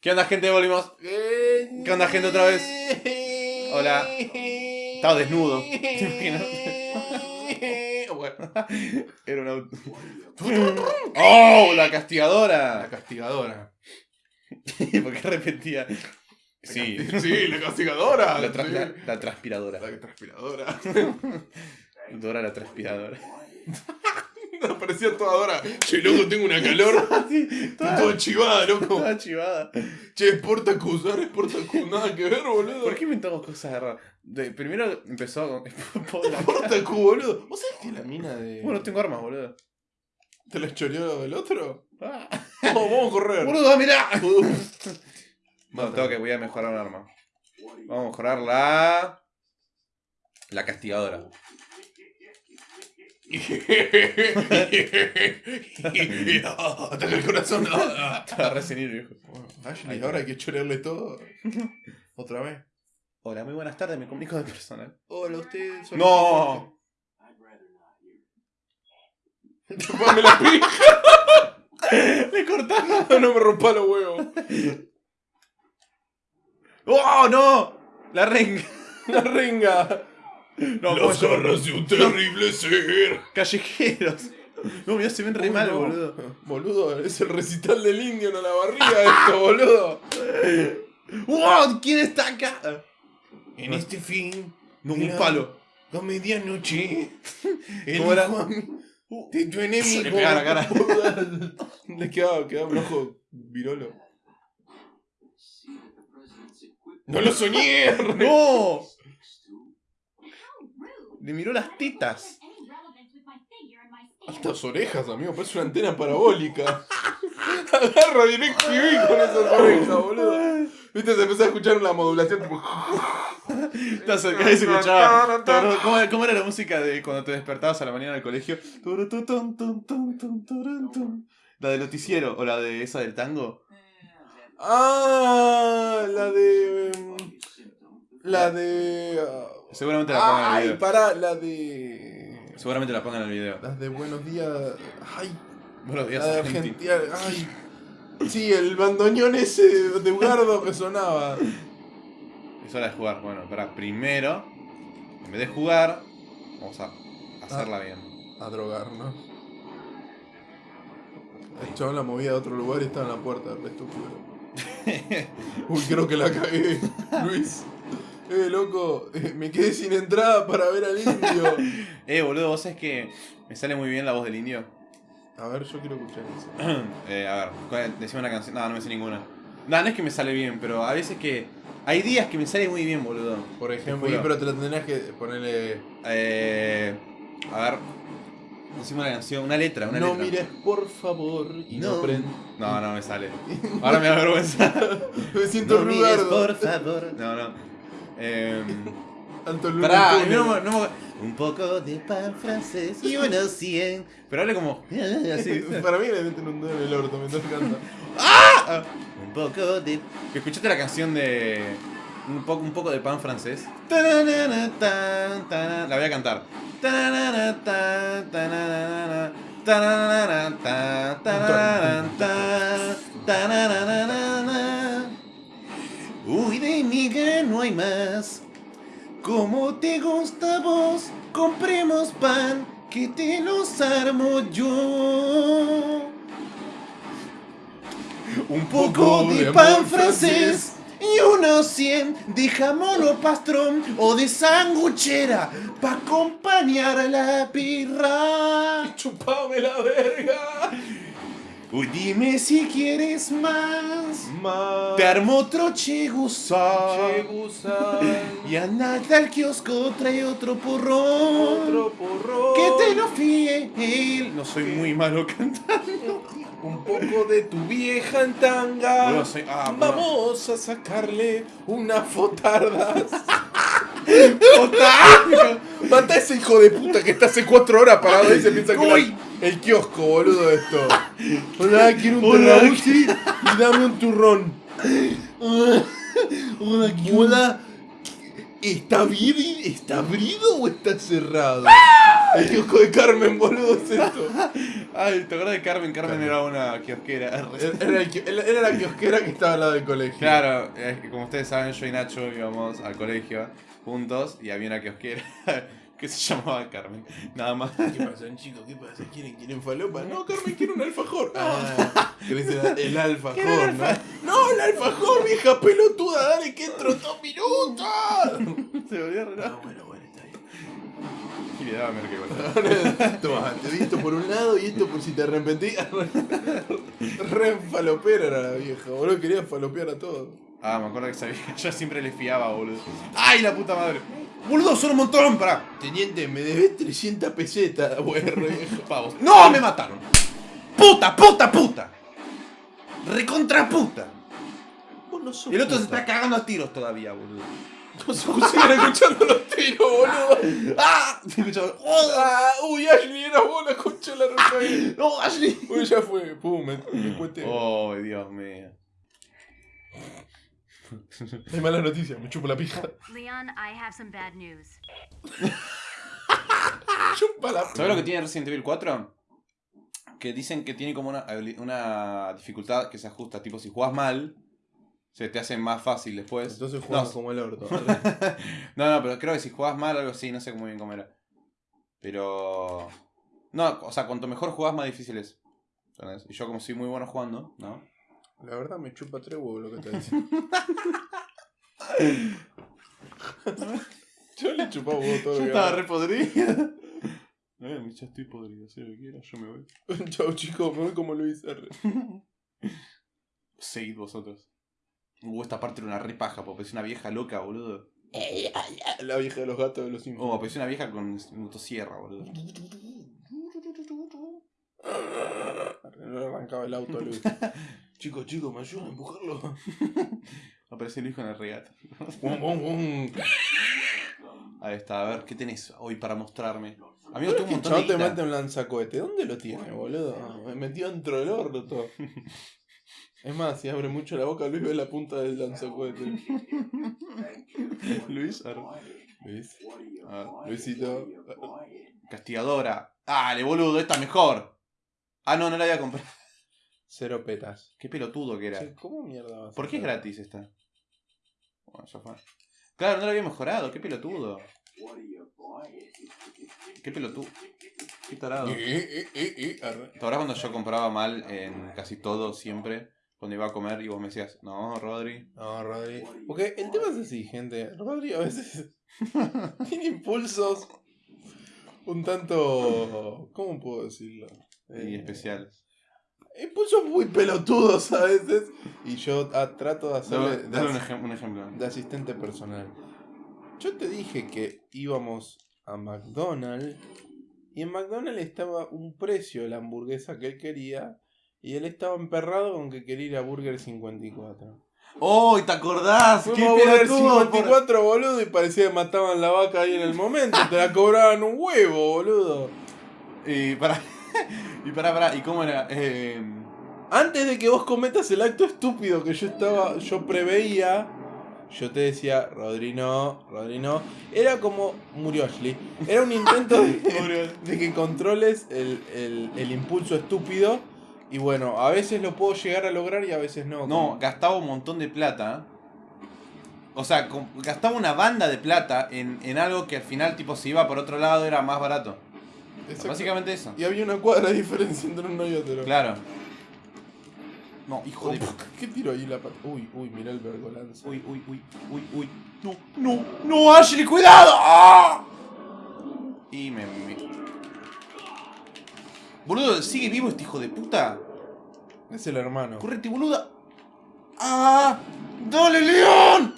¿Qué onda, gente? Volvimos. ¿Qué onda, gente, otra vez? Hola. Estaba desnudo. ¿Te imaginas? Bueno, Era un auto. ¡Oh! La castigadora. la castigadora. ¿Por qué repetía? Sí. Sí, la castigadora. La, tra- sí. la- la transpiradora. La transpiradora. Dora la transpiradora. Aparecía toda Dora. Che, loco, tengo una calor. Estoy toda chivada, loco. Toda chivada. Che, Sportacus, ahora es Sportacus. Nada que ver, boludo. ¿Por qué inventamos cosas raras? De- primero empezó con. Sportacus, boludo? ¿Vos sabés que la mina de. Bueno, no tengo armas, boludo. ¿Te la choreó el otro? Ah. Vamos, vamos a correr. ¡Boludo, mirá! No, Mata. tengo que voy a mejorar un arma. Vamos a mejorar la. La castigadora. Ataca el corazón. Estaba recién ir, viejo. Ashley, ahora hay que chorearle todo. Otra vez. Hola, muy buenas tardes, me comunico de personal. Hola, usted. ¡No! Chupame la pija. ¡Le cortaron! No me rompa los huevos. ¡Oh, no! La renga. La renga. No, Las ¿cómo se- garras de un terrible ser. Callejeros. No, mirá, se ven re Uy, mal, no. boludo. Boludo, es el recital del indio en la barriga esto, boludo. ¡Wow! ¿Quién está acá? En este fin, No, un palo. a medianoche, el ¿Cómo era? de tu enemigo. Le pegaba la cara. Le quedaba, quedaba un ojo virolo. ¡No lo soñé! ¡No! Le miró las tetas. Estas orejas, amigo, parece una antena parabólica. Agarra DirecTV con esas orejas, boludo. Viste, se empezó a escuchar una modulación tipo. Te acercás y se escuchaba. ¿Cómo, cómo era la música de cuando te despertabas a la mañana del colegio? La del noticiero o la de esa del tango. Ah, la de. La de. ah, Seguramente la pongan en el Ay, video. para, la de. Seguramente la pongan en el video. Las de Buenos Días. Ay, Buenos días, la de Argentina. Ay. Sí, el bandoneón ese de, Ugardo que sonaba. Es hora de jugar. Bueno, para primero, en vez de jugar, vamos a hacerla bien. A drogarnos. El chabón la movía a otro lugar y estaba en la puerta, estúpido. Uy, creo que la cagué, Luis. Eh, loco, me quedé sin entrada para ver al indio. Eh, boludo, vos sabés que me sale muy bien la voz del indio. A ver, yo quiero escuchar eso. eh, a ver, ¿cuál- decime una canción. No, no me sé ninguna. No, no es que me sale bien, pero a veces que. Hay días que me sale muy bien, boludo. Por ejemplo, juro. pero te la tendrás que ponerle. Eh, a ver. Decime una canción, una letra, una no letra. mires, por favor, y no, No. prend- No, no me sale. Ahora me da vergüenza. Me siento No mires, Rugardo. por favor. No, no. Eh, pará, Tunes. no, no me- Un poco de pan francés y unos 100. Pero hable como. Así. Para mí le meten un dedo en el orto mientras canta. Ah, Un poco de. ¿Que ¿Escuchaste la canción de. Un poco, un poco de pan francés? La voy a cantar. Más. Como te gusta vos, compremos pan, que te los armo yo. Un poco de pan francés y unos 100 de jamón o pastrón o de sanguchera pa' acompañar a la pirra. Chupame la verga. Uy, dime si quieres más. Más. Te armo otro chegusá. Che, gusán. Y andate al kiosco, trae otro porrón. Otro porro. Que te lo fiel. No soy muy malo cantando. Un poco de tu vieja en tanga. Boludo, soy- ah. Vamos a sacarle unas fotardas. Mata a ese hijo de puta que está hace cuatro horas parado y se piensa que Uy. era el kiosco, boludo, esto. Hola, quiero un terrauchi y dame un turrón. Hola, Hola. ¿Está, abri- ¿Está abrido o está cerrado? El kiosco de Carmen, boludo, es esto. Ay, ¿te acuerdas de Carmen? Carmen era una kiosquera. Era, era la kiosquera que estaba al lado del colegio. Claro, eh, como ustedes saben, yo y Nacho íbamos al colegio juntos y había una kiosquera que se llamaba Carmen. Nada más. ¿Qué pasa, chicos? ¿Qué pasa? ¿Quieren, quieren falopa? No, Carmen quiere un alfajor. Ah, ¿querés el, el alfajor, no? No, el alfajor, vieja pelotuda, dale que entro dos minutos. Se volvió re Ah, bueno, bueno, está bien. Y le daba merca igual. Toma, te di esto por un lado y esto por si te arrepentí. Re falopera era la vieja, boludo. Quería falopear a todos. Ah, me acuerdo que sabía. Yo siempre le fiaba, boludo. ¡Ay, la puta madre! ¡Boludo, son un montón! ¡Pará! Teniente, me debes 300 pesetas. Pavos. ¡No! ¡Me mataron! ¡Puta, puta, puta! ¡Recontra puta! Vos no sos el otro se puta. está cagando a tiros todavía, boludo. No se escuchando los tiros, boludo. ¡Ah! Se escuchaba, ¡Oh! Ah, uy, Ashley, era vos la concha de la roca. ¡No, Ashley! Uy, ya fue. Pum, me, me cuete. ¡Oh, Dios mío! Hay mala noticia, me chupo la pija. Leon, I have some bad news. Chupa la ¿Sabes lo que tiene Resident Evil 4? Que dicen que tiene como una, dificultad que se ajusta. Tipo, si jugás mal, se te hace más fácil después. Entonces no, jugamos como el orto. no, no, pero creo que si jugás mal, algo así, no sé muy bien cómo era. Pero. No, o sea, cuanto mejor jugás, más difícil es. ¿Entendés? Y yo, como soy muy bueno jugando, ¿no? La verdad me chupa tres huevos lo que te diciendo. Yo le chupaba huevo todo Yo estaba re podrido. Eh, ya estoy podrido, si lo que quieras, yo me voy. Chau chicos, me voy como Luis R. Seguid vosotros. Uh, esta parte era una re paja, porque parecía una vieja loca, boludo. La vieja de los gatos de los Simpsons. Oh, parecía una vieja con motosierra, boludo. No le arrancaba el auto Luis. Chicos, chicos, ¿me ayudan a empujarlo? Aparece el hijo en el bum. Ahí está, a ver, ¿qué tenés hoy para mostrarme? Amigo, tengo un montón de te guita. mete un lanzacohete. ¿Dónde lo tiene, boludo? Me metió dentro del orto. Es más, si abre mucho la boca, Luis ve la punta del lanzacohete. Luis, a ver. Luis, A ver. Luisito. Castigadora. Dale, boludo, esta mejor. Ah, no, no la voy a comprar. Cero petas. Qué pelotudo que era. ¿Cómo mierda vas a ¿Por qué es hacer? gratis esta? Bueno, ya fue. Claro, no lo había mejorado, qué pelotudo. Qué pelotudo. Qué tarado. Eh, eh, eh. ¿Te acuerdas cuando yo compraba mal en casi todo siempre? Cuando iba a comer y vos me decías, no, Rodri. No, Rodri. Porque el tema es así, gente. Rodri a veces tiene impulsos un tanto. ¿Cómo puedo decirlo? Y Eh, especial. Impulsos muy pelotudos a veces. Y yo ah, trato de hacerle. Dale, dale un, de, ejem- un ejemplo. de asistente personal. Yo te dije que íbamos a McDonald's. Y en McDonald's estaba un precio de la hamburguesa que él quería. Y él estaba emperrado con que quería ir a Burger 54. ¡Oh, ¿te acordás? Fuimos ¡Qué a Burger pelotudo! 54, boludo, y parecía que mataban la vaca ahí en el momento. Te la cobraban un huevo, boludo. Y para. Y para, para, ¿y cómo era? Eh, Antes de que vos cometas el acto estúpido que yo estaba, yo preveía, yo te decía, Rodri no, Rodri no. Era como murió Ashley. Era un intento de, de que controles el, el- el impulso estúpido. Y bueno, a veces lo puedo llegar a lograr y a veces no. no, como- gastaba un montón de plata. O sea, gastaba una banda de plata en, en algo que al final, tipo, si iba por otro lado era más barato. Exacto. Básicamente eso. Y había una cuadra de diferencia entre uno y otro. Claro. No, hijo de. ¿Qué tiro ahí la pata? Uy, uy, mira el vergolanza. Uy, uy, uy, uy, uy. No, no, no, Ashley, cuidado. ¡Ah! Y me, me- Boludo, ¿sigue vivo este hijo de puta? Es el hermano. Correte, boluda. ¡Ah! ¡Dale, León!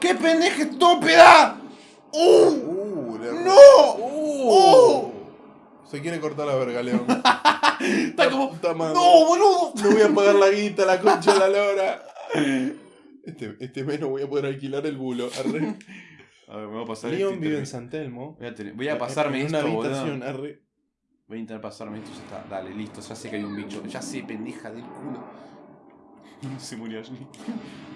¡Qué pendeja estúpida! ¡Uh! Uh. ¡No! Uh. Se quiere cortar la verga, León. Está como. Puta madre. ¡No, boludo! No voy a pagar la guita, la concha de la lora. Este, este mes no voy a poder alquilar el bulo. Arre. A ver, me voy a pasar León esto y vive en. San Telmo. Voy a, tener- voy a pasarme en esto, una boludo. habitación, arre. Voy a intentar pasarme esto ya está. Dale, listo. Ya sé que hay un bicho. Ya sé, pendeja del culo. Se murió Ashley.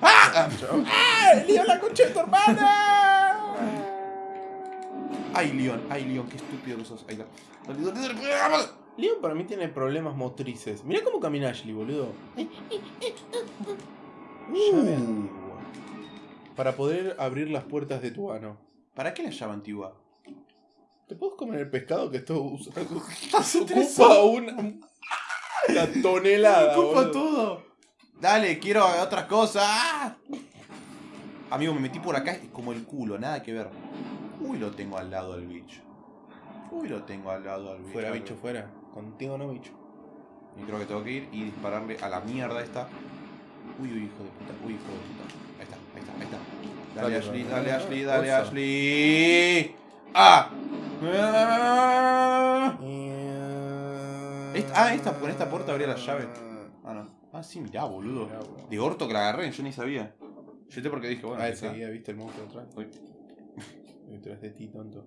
¡Ah! ¡Ah! ¡León, la concha de tu hermana! ¡Ay, León! ¡Ay, León! ¡Qué estúpido que sos! Ahí está. Leon para mí tiene problemas motrices. Mirá cómo camina Ashley, boludo. Llave antigua. Para poder abrir las puertas de tu ano. ¿Para qué la llave antigua? ¿Te puedes comer el pescado que esto usa- ocupa una, una tonelada? Ocupa boludo? todo. Dale, quiero otras cosas. ¡Ah! Amigo, me metí por acá, es como el culo, nada que ver. Uy, lo tengo al lado del bicho. Uy, lo tengo al lado del bicho. Fuera, bicho, fuera. Contigo no, bicho. Y creo que tengo que ir y dispararle a la mierda esta. Uy, uy, hijo de puta. Uy, hijo de puta. Ahí está, ahí está, ahí está. Dale, Dale, Ashley, dale. Ashley, dale. Ashley. ¡Ah! Ah, Esta- ah, esta- con esta puerta abría la llave. Ah, no. Ah, sí, mirá, boludo. Mirá. De orto que la agarré, yo ni sabía. Yo te porque dije, bueno, Ah, seguía, viste el monstruo atrás. Uy. Detrás de ti, tonto.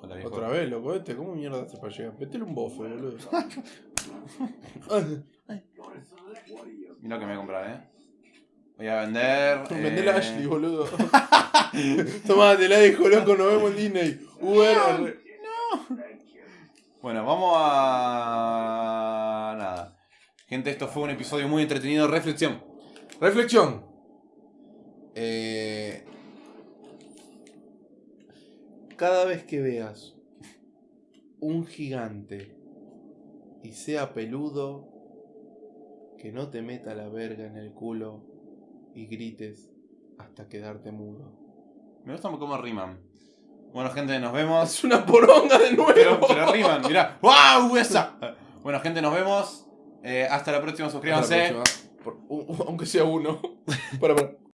Hola, viejo. Otra vez, loco, este, ¿cómo mierda hace para llegar? Métele un bofe, boludo. Mira lo que me voy a comprar, eh. Voy a vender. Vendele a eh, Ashley, boludo. Tomá, te la dejo, loco, nos vemos en Disney. Uber. R. Bueno, vamos a. Nada. Gente, esto fue un episodio muy entretenido. Reflexión. Reflexión. Eh, cada vez que veas un gigante y sea peludo, que no te meta la verga en el culo y grites hasta quedarte mudo. Me gusta cómo riman. Bueno, gente, nos vemos. Es una poronga de nuevo. Pero, pero riman, mirá. ¡Wow! Esa. Bueno, gente, nos vemos. Eh, hasta la próxima. Hasta la Suscríbanse. próxima. Por- aunque sea uno. para, para.